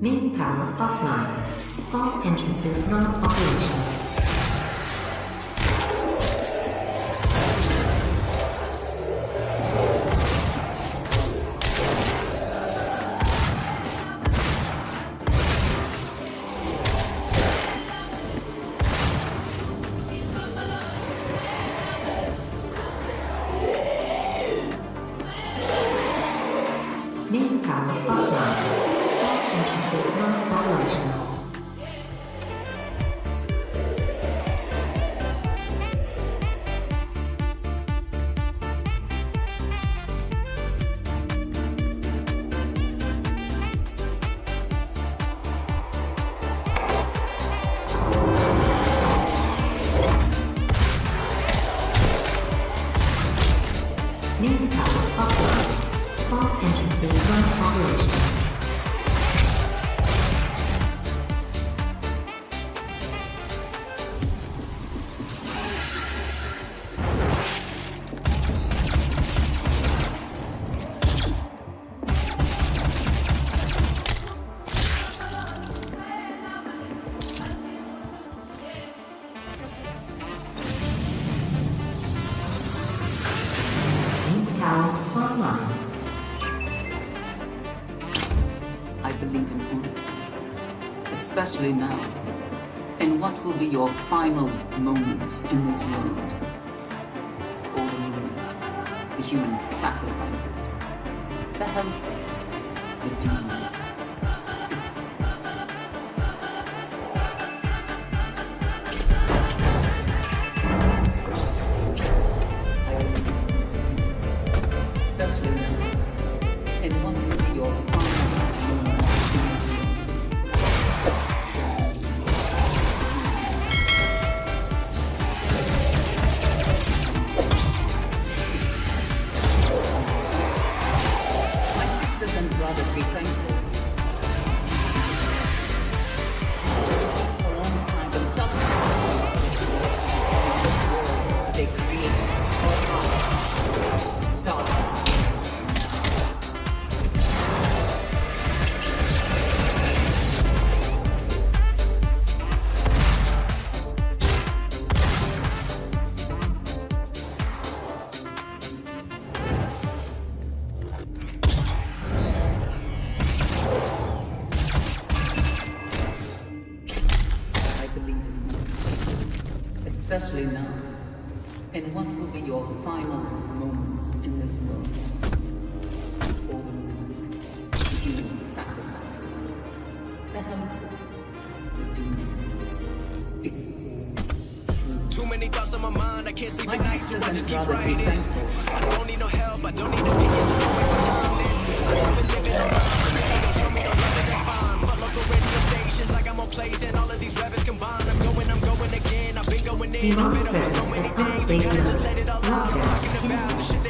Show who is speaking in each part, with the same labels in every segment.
Speaker 1: Main power offline. All entrances non-operational.
Speaker 2: Now, in what will be your final moments in this world. All the rumors, the human sacrifices, the help, the demons. Especially now, in what will be your final moments in this world. All the rumors, the human sacrifices, the helpful, the demons. It's.
Speaker 3: Too many thoughts on my mind, I can't sleep
Speaker 2: My
Speaker 3: at night, so I just keep writing. I don't need no help, I don't need opinions, so don't waste my time then. I just been living and they don't show me no love, that's fine. But local radio stations, I got more plays than all of these
Speaker 1: Demonic presence
Speaker 3: things.
Speaker 1: unsafe
Speaker 3: gotta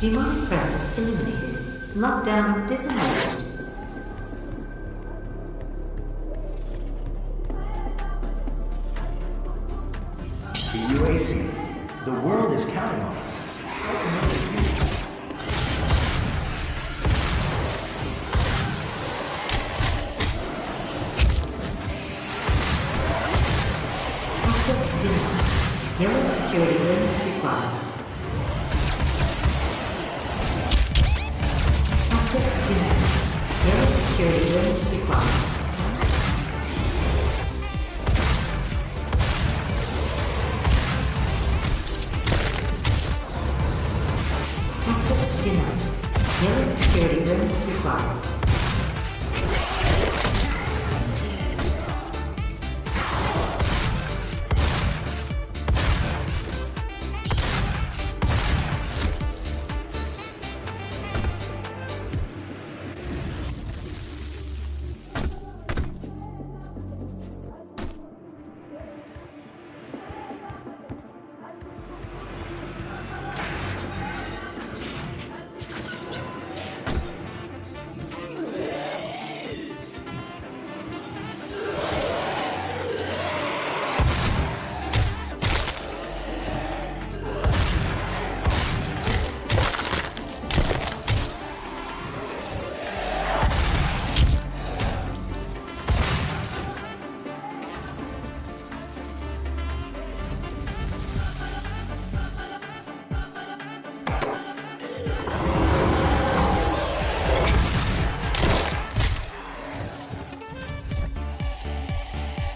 Speaker 3: Demonic presence eliminated. Lockdown disengaged. Security clearance required.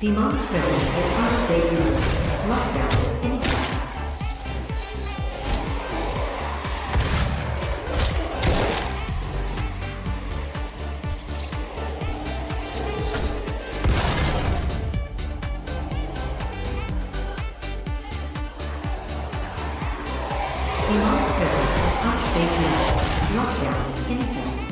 Speaker 3: Demonic presence at unsafe room. Lockdown in. Demonic presence at unsafe room. Lockdown in.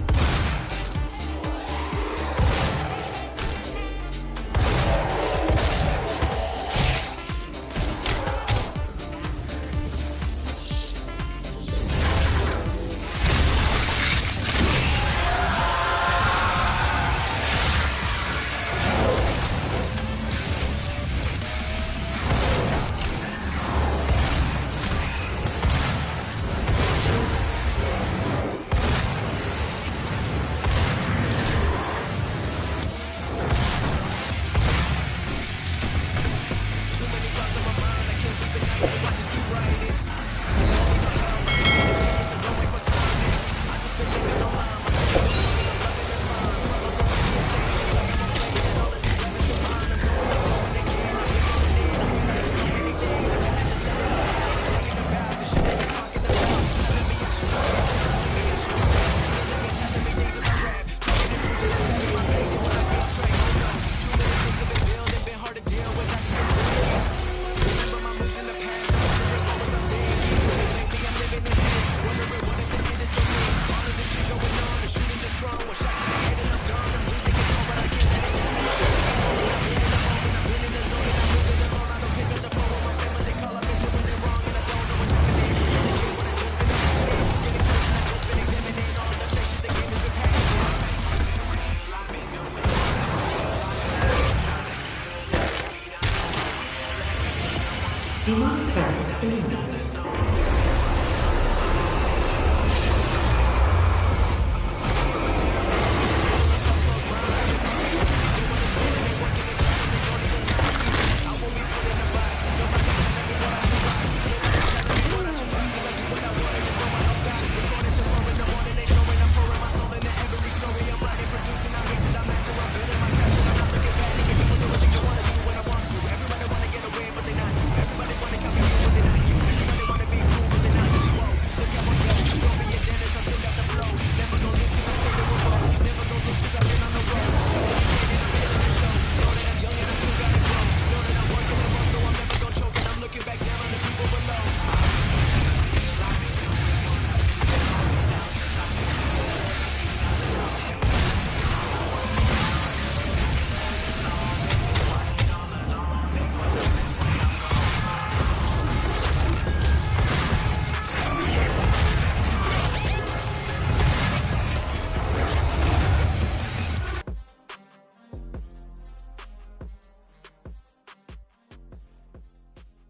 Speaker 3: Demonic presence eliminated.